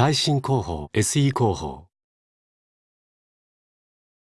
耐震工法 SE 工法